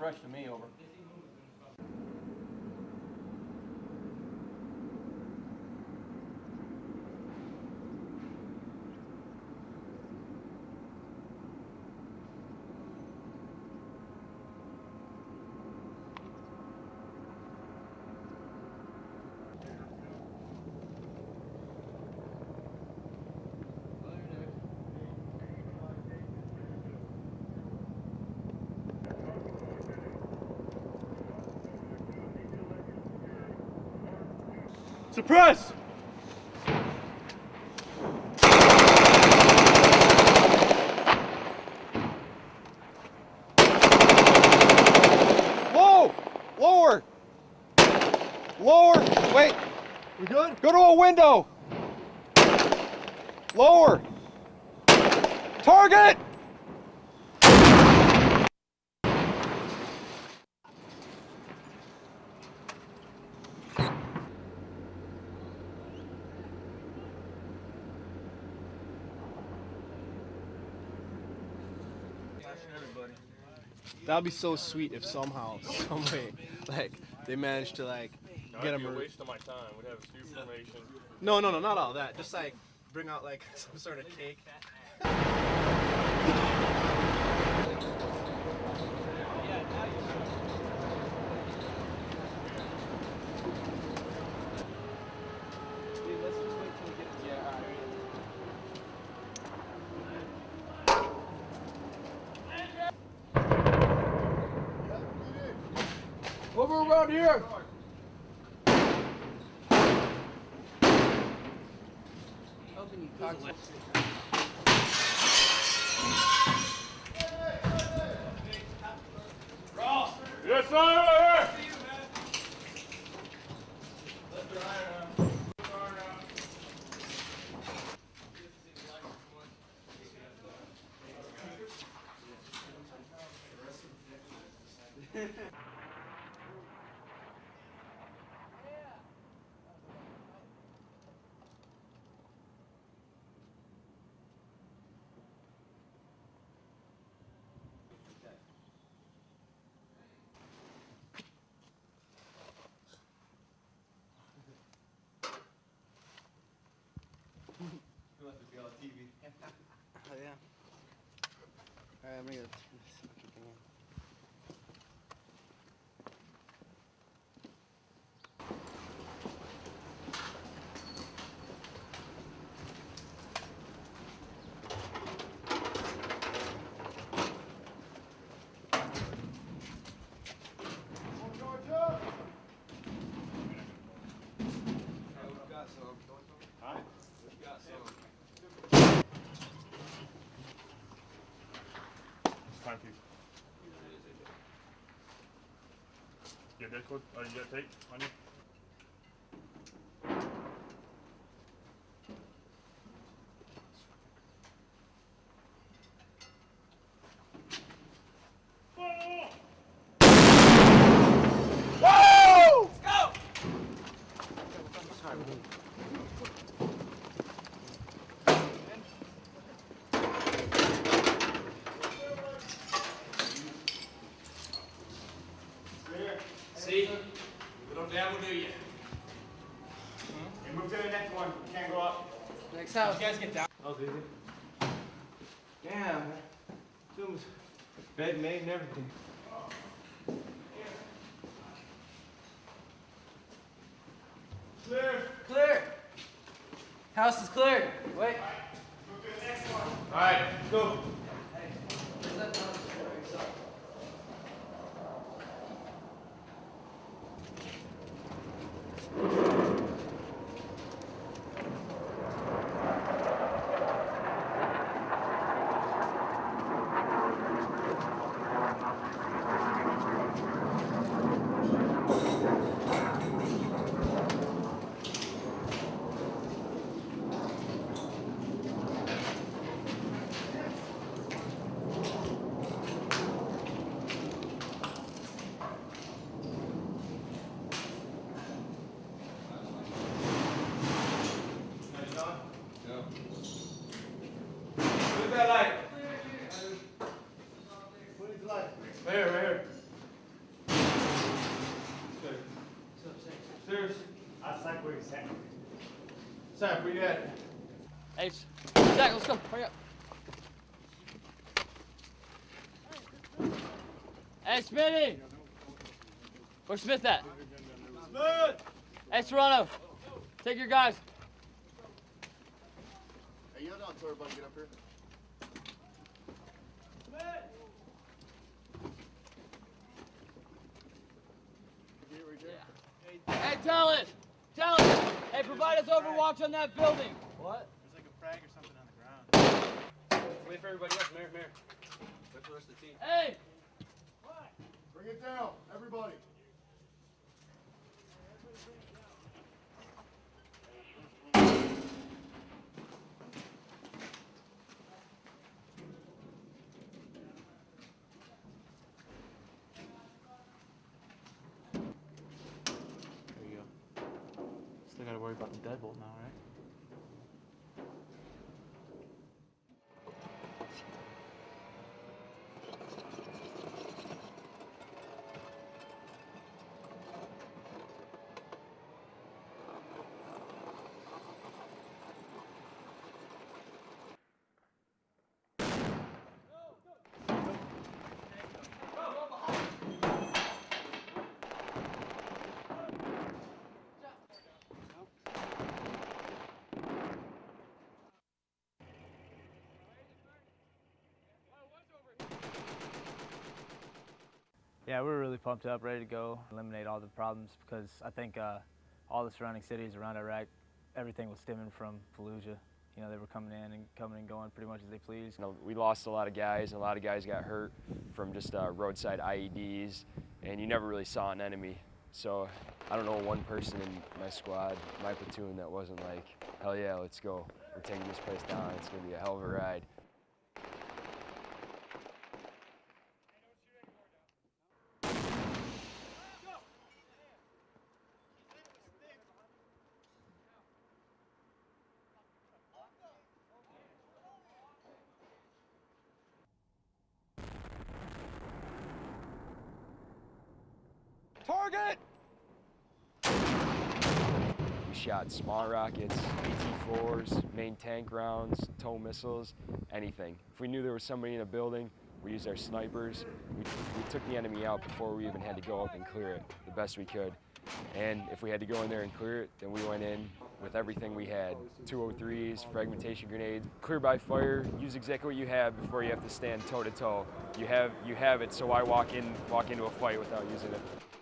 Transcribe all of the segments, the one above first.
fresh to me, over. Suppress! Low! Lower! Lower! Wait! We good? Go to a window! Lower! Target! That'd be so sweet if somehow, some way, like they managed to like get That'd him. a waste of my time. We'd have a new formation. No, no, no, not all that. Just like bring out like some sort of cake. around here! Yes, sir! Oh yeah. All right, I'm gonna get this fucking thing on. Time for you. You got that code? Oh, you got tape on you? See? You guys get down. That was easy. Damn. Zoom's bed made and everything. Clear. Clear. House is clear. Wait. Move to next one. All right, let's go. Sam, where you at? Hey, S- Zach, let's go. Hurry up. Hey, Smitty! Where's Smith at? Smith! Hey, Serrano, take your guys. Hey, you don't tell everybody to get up here. Get right. Hey, tell it! Tell it! Hey, provide us overwatch on that building. What? There's like a frag or something on the ground. Wait for everybody else, Mayor, Mayor. Wait for the rest of the team. Hey! What? Bring it down, everybody. The deadbolt now, right? Yeah, we're really pumped up, ready to go, eliminate all the problems because I think uh, all the surrounding cities around Iraq, everything was stemming from Fallujah. You know, they were coming in and coming and going pretty much as they pleased. You know, we lost a lot of guys, and a lot of guys got hurt from just uh, roadside IEDs, and you never really saw an enemy. So I don't know one person in my squad, my platoon, that wasn't like, hell yeah, let's go. We're taking this place down. It's going to be a hell of a ride. Shot small rockets, AT-4s, main tank rounds, tow missiles, anything. If we knew there was somebody in a building, we used our snipers. We, we took the enemy out before we even had to go up and clear it the best we could. And if we had to go in there and clear it, then we went in with everything we had. 203s, fragmentation grenades, clear by fire, use exactly what you have before you have to stand toe to toe. You have, you have it, so why walk in, walk into a fight without using it?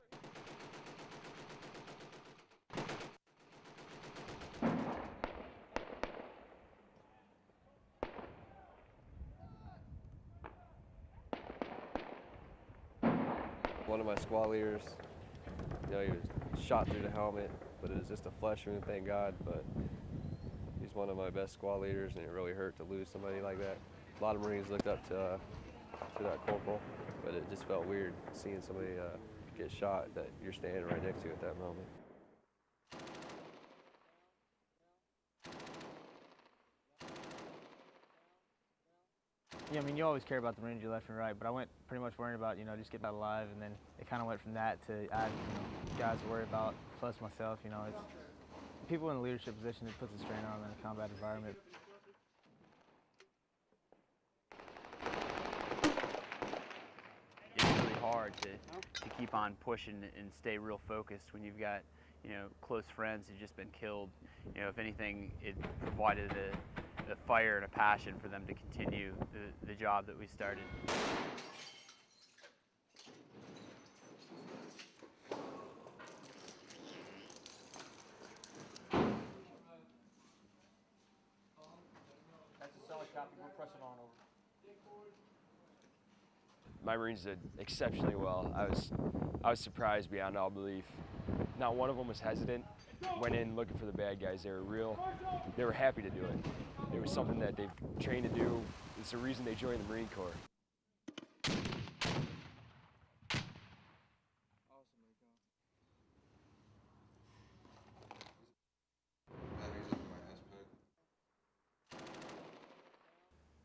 Leaders, you know, he was shot through the helmet, but it was just a flesh wound, thank God. But he's one of my best squad leaders, and it really hurt to lose somebody like that. A lot of Marines looked up to uh, to that corporal, but it just felt weird seeing somebody uh, get shot that you're standing right next to at that moment. Yeah, I mean, you always care about the Marines you left and right, but I went pretty much worrying about, you know, just getting out alive, and then it kind of went from that to add, you know, guys to worry about, plus myself, you know, it's people in a leadership position, it puts a strain on them in a combat environment. It's really hard to, to keep on pushing and stay real focused when you've got, you know, close friends who've just been killed. You know, if anything, it provided a, a fire and a passion for them to continue the, the job that we started. That's a solid copy. We're pressing on over. my Marines did exceptionally well. I was, I was surprised beyond all belief. Not one of them was hesitant. Went in looking for the bad guys. They were real. They were happy to do it. It was something that they've trained to do. It's the reason they joined the Marine Corps.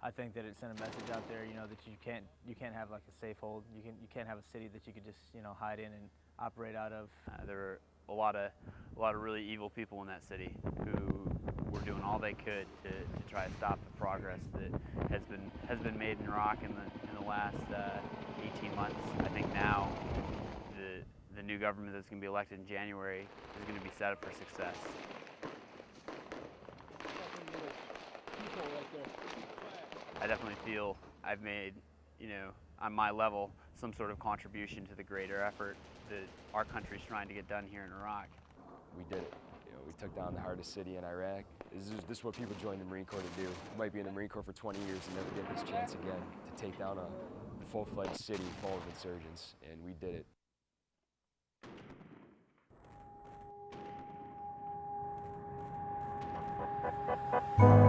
I think that it sent a message out there, you know, that you can't you can't have like a safe hold. You can you can't have a city that you could just you know hide in and operate out of. Uh, there were a lot of a lot of really evil people in that city who were doing all they could to, to try to stop the progress that has been has been made in Iraq in the in the last uh, 18 months. I think now the the new government that's going to be elected in January is going to be set up for success. I definitely feel I've made, you know, on my level, some sort of contribution to the greater effort that our country's trying to get done here in Iraq. We did it. You know, we took down the hardest city in Iraq. This is, this is what people join the Marine Corps to do. You might be in the Marine Corps for 20 years and never get this chance again to take down a full-fledged city full of insurgents, and we did it. Thank